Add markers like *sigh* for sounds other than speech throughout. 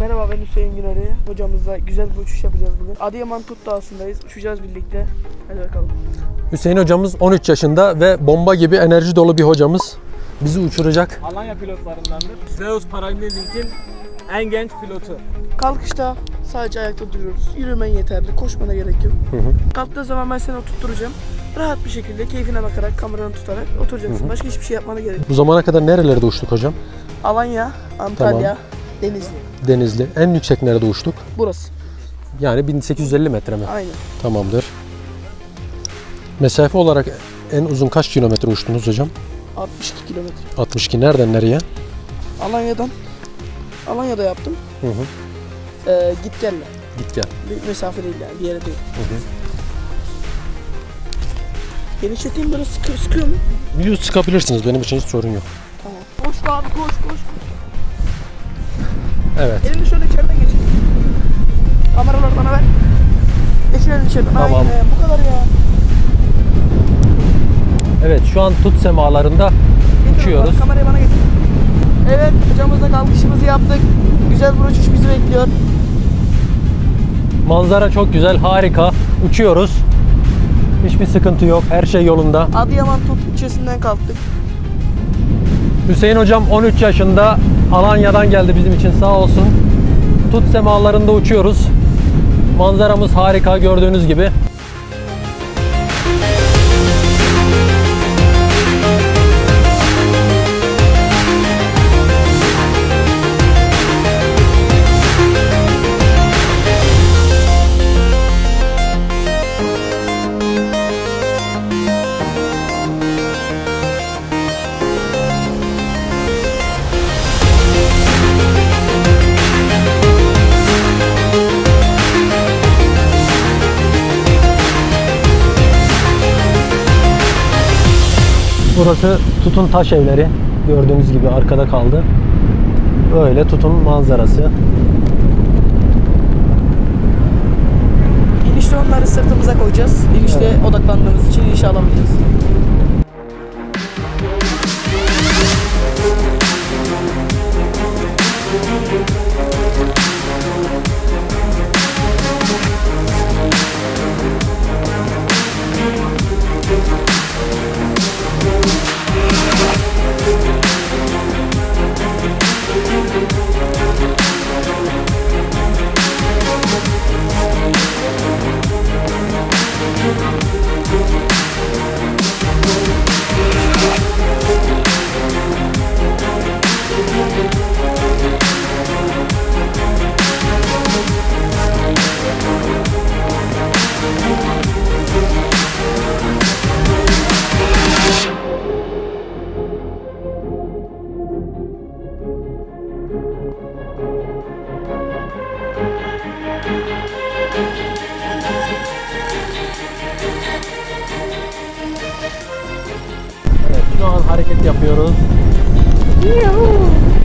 Merhaba ben Hüseyin Güneri. Hocamızla güzel bir uçuş yapacağız bugün. Adıyaman Tut Dağı'ndayız. Uçacağız birlikte. Hadi bakalım. Hüseyin hocamız 13 yaşında ve bomba gibi enerji dolu bir hocamız. Bizi uçuracak. Alanya pilotlarındandır. Zeus Paralympics'in en genç pilotu. Kalkışta sadece ayakta duruyoruz. Yürümen yeterli. Koşmana gerek yok. Kalktığı zaman ben seni oturtturacağım. Rahat bir şekilde keyfine bakarak kameranı tutarak oturacaksın. Başka hiçbir şey yapmana gerek yok. Bu zamana kadar nerelerde uçtuk hocam? Alanya, Antalya, Denizli. Denizli. En yüksek nerede uçtuk? Burası. Yani 1850 metre mi? Aynen. Tamamdır. Mesafe olarak en uzun kaç kilometre uçtunuz hocam? 62 kilometre. 62. Nereden nereye? Alanya'dan Alanya'da yaptım. Hı hı. Ee, git gelle. Git gel. Bir mesafe değil yani bir yere değil. Hı hı. Genişleteyim böyle sıkı, sıkıyor mu? Yüz çıkabilirsiniz. Benim için hiç sorun yok. Tamam. Koş abi koş koş. Evet. Elini şöyle içeriden geçir. Kameraları bana ver. Geçir elini içeriden. Tamam. Aynen bu kadar ya. Evet şu an tut semalarında Getir Uçuyoruz. Kamerayı bana getir. Evet hocamızla kalkışımızı yaptık. Güzel bir uçuş bizi bekliyor. manzara çok güzel, harika. Uçuyoruz. Hiçbir sıkıntı yok. Her şey yolunda. Adıyaman Tut ilçesinden kalktık. Hüseyin hocam 13 yaşında Alanya'dan geldi bizim için sağ olsun. Tut semalarında uçuyoruz. Manzaramız harika gördüğünüz gibi. Burası Tutun taş evleri. Gördüğünüz gibi arkada kaldı. Böyle Tutun manzarası. İnişte onları sırtımıza koyacağız. İnişte odaklandığımız için inişe alamayacağız. Şu an hareket yapıyoruz. Elimizde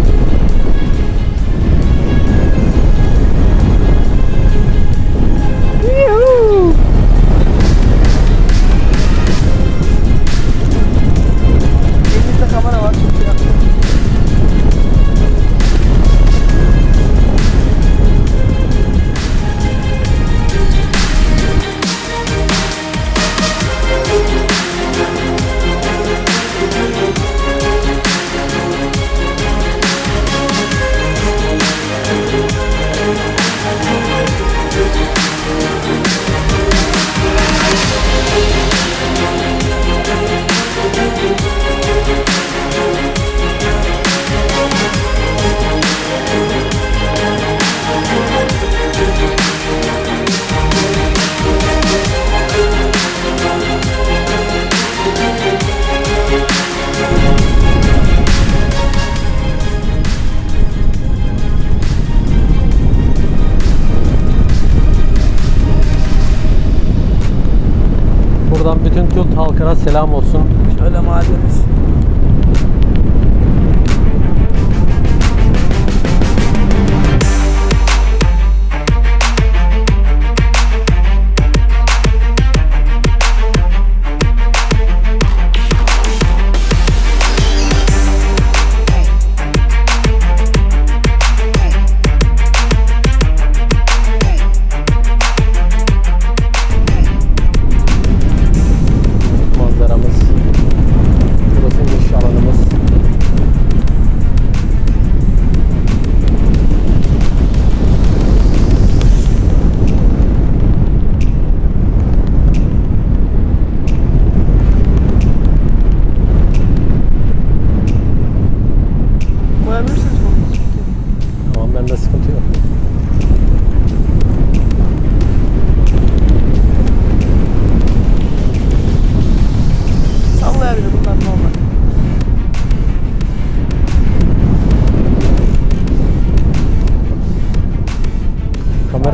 halkına selam olsun. Şöyle mahallemiz.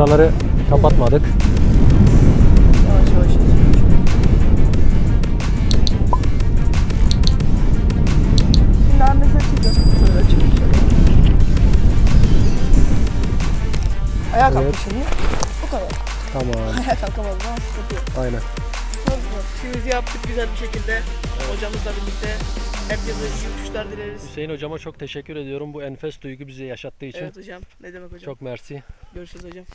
Kameraları kapatmadık. Yavaş yavaş. Şimdi. Böyle açalım şöyle. Ayağa Evet. şimdi. Bu kadar. Tamam. *laughs* Ayağa kalkamaz ama sıkıntı yok. Aynen. İşimizi yaptık güzel bir şekilde. Hocamızla birlikte. Herkese iyi uçuşlar dileriz. Hüseyin hocama çok teşekkür ediyorum bu enfes duygu bize yaşattığı için. Evet hocam. Ne demek hocam? Çok mersi. Görüşürüz hocam.